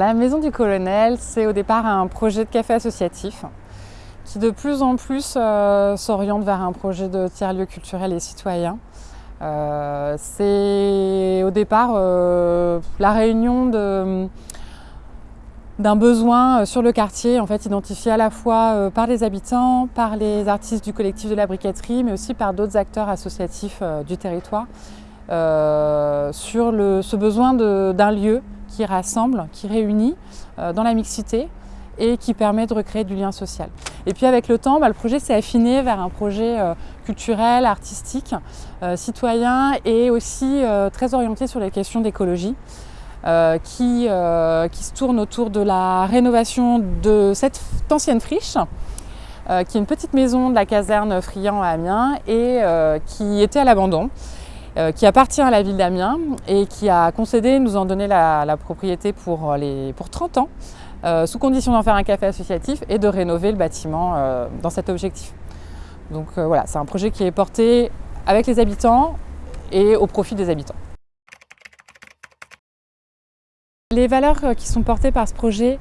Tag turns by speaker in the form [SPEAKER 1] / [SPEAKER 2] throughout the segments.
[SPEAKER 1] La Maison du Colonel, c'est au départ un projet de café associatif qui de plus en plus euh, s'oriente vers un projet de tiers-lieu culturel et citoyen. Euh, c'est au départ euh, la réunion d'un besoin sur le quartier, en fait identifié à la fois par les habitants, par les artistes du collectif de la briqueterie, mais aussi par d'autres acteurs associatifs du territoire, sur ce besoin d'un lieu qui rassemble, qui réunit euh, dans la mixité et qui permet de recréer du lien social. Et puis avec le temps, bah, le projet s'est affiné vers un projet euh, culturel, artistique, euh, citoyen et aussi très orienté sur les questions d'écologie. qui, qui se tourne autour de la rénovation de cette ancienne friche, qui est une petite maison de la caserne Friand à Amiens et qui était à l'abandon. Euh, qui appartient à la ville d'Amiens et qui a concédé nous en donner la, propriété pour, les, pour 30 ans, euh, sous condition d'en faire un café associatif et de rénover le bâtiment euh, dans cet objectif. Donc voilà, c'est un projet qui est porté avec les habitants et au profit des habitants. Les valeurs qui sont portées par ce projet,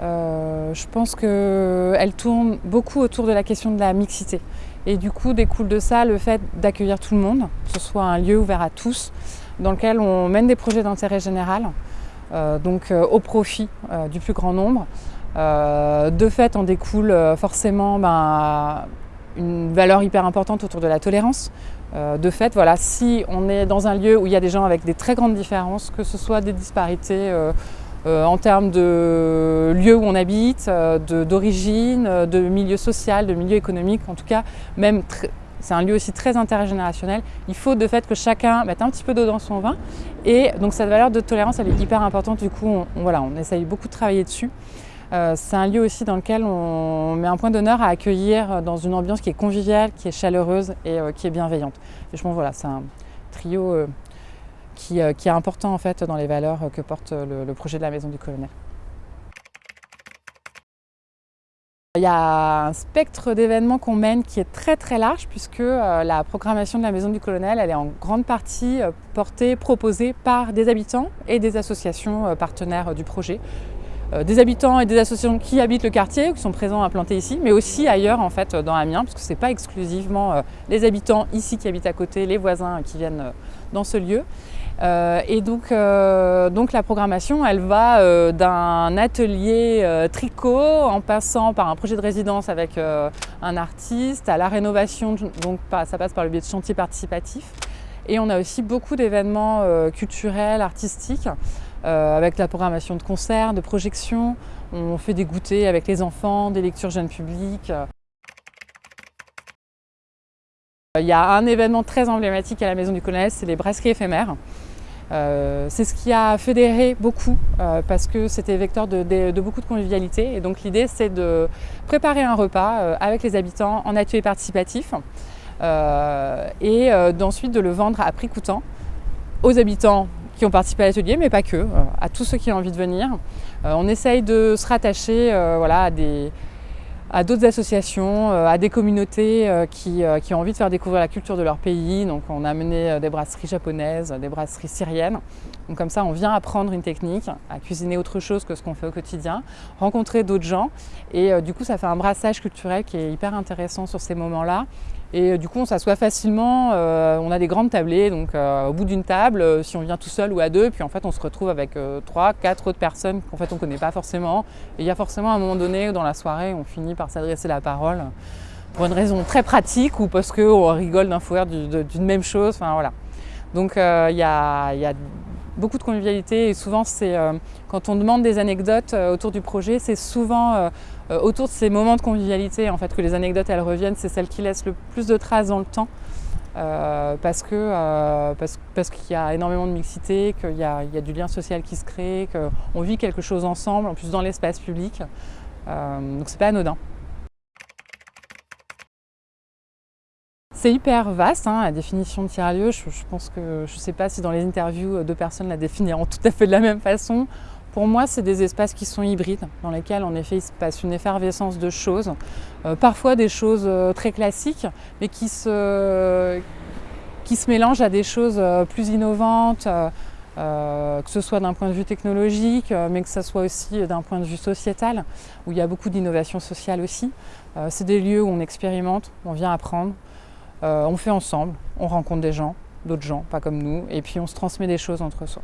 [SPEAKER 1] je pense qu'elles tournent beaucoup autour de la question de la mixité. Et du coup, découle de ça le fait d'accueillir tout le monde, que ce soit un lieu ouvert à tous, dans lequel on mène des projets d'intérêt général, euh, donc euh, au profit euh, du plus grand nombre. de fait, en découle forcément ben, une valeur hyper importante autour de la tolérance. de fait, voilà, si on est dans un lieu où il y a des gens avec des très grandes différences, que ce soit des disparités euh, en termes de lieu où on habite, euh, d'origine, euh, de, milieu social, de milieu économique, en tout cas, c'est un lieu aussi très intergénérationnel. Il faut de fait que chacun mette un petit peu d'eau dans son vin. Et donc cette valeur de tolérance, elle est hyper importante. Du coup, on, voilà, on essaye beaucoup de travailler dessus. c'est un lieu aussi dans lequel on met un point d'honneur à accueillir dans une ambiance qui est conviviale, qui est chaleureuse et qui est bienveillante. Pense voilà, c'est un trio euh, qui, est important en fait dans les valeurs que porte le, projet de la Maison du Colonel. Il y a un spectre d'événements qu'on mène qui est très très large puisque euh, la programmation de la Maison du Colonel elle est en grande partie euh, portée, proposée par des habitants et des associations partenaires du projet. Des habitants et des associations qui habitent le quartier, qui sont présents implantés ici, mais aussi ailleurs en fait dans Amiens, parce que ce n'est pas exclusivement les habitants ici qui habitent à côté, les voisins qui viennent dans ce lieu. Euh, et donc, euh, donc, la programmation, elle va euh, d'un atelier tricot en passant par un projet de résidence avec un artiste, à la rénovation, donc ça passe par le biais de chantiers participatifs. Et on a aussi beaucoup d'événements culturels, artistiques, avec la programmation de concerts, de projections. On fait des goûters avec les enfants, des lectures jeunes publics. Il y a un événement très emblématique à la Maison du Colonel, c'est les brasseries éphémères. Euh, c'est ce qui a fédéré beaucoup euh, parce que c'était vecteur de, beaucoup de convivialité. Et donc l'idée c'est de préparer un repas euh, avec les habitants en atelier participatif et d'ensuite de le vendre à prix coûtant aux habitants qui ont participé à l'atelier, mais pas que, à tous ceux qui ont envie de venir. on essaye de se rattacher voilà, à des, à d'autres associations, euh, à des communautés euh, euh, qui, ont envie de faire découvrir la culture de leur pays. Donc on a amené des brasseries japonaises, des brasseries syriennes. Donc comme ça, on vient apprendre une technique, à cuisiner autre chose que ce qu'on fait au quotidien, rencontrer d'autres gens. Et du coup, ça fait un brassage culturel qui est hyper intéressant sur ces moments-là. Et du coup, on s'assoit facilement, on a des grandes tablées, donc au bout d'une table, si on vient tout seul ou à deux, puis en fait, on se retrouve avec trois, quatre autres personnes qu'en fait, on ne connaît pas forcément. Et il y a forcément un moment donné, dans la soirée, on finit par s'adresser la parole pour une raison très pratique ou parce qu'on rigole d'un fou d'une même chose. Enfin, voilà. Donc euh, il y, a, beaucoup de convivialité et souvent c'est euh, quand on demande des anecdotes euh, autour du projet, c'est souvent autour de ces moments de convivialité en fait que les anecdotes elles reviennent, c'est celles qui laissent le plus de traces dans le temps. parce que parce, qu'il y a énormément de mixité, qu'il y, a du lien social qui se crée, qu'on vit quelque chose ensemble, en plus dans l'espace public. donc c'est pas anodin. C'est hyper vaste, hein, la définition de tiers-lieu. Je, pense que je ne sais pas si dans les interviews, euh, deux personnes la définiront tout à fait de la même façon. Pour moi, c'est des espaces qui sont hybrides, dans lesquels en effet il se passe une effervescence de choses, euh, parfois des choses euh, très classiques, mais qui se, qui se mélangent à des choses plus innovantes, que ce soit d'un point de vue technologique, mais que ce soit aussi d'un point de vue sociétal, où il y a beaucoup d'innovation sociale aussi. C'est des lieux où on expérimente, on vient apprendre, on fait ensemble, on rencontre des gens, d'autres gens, pas comme nous, et puis on se transmet des choses entre soi.